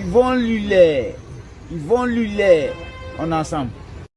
Yvonne Lullet. Yvonne Lullet. On est ensemble.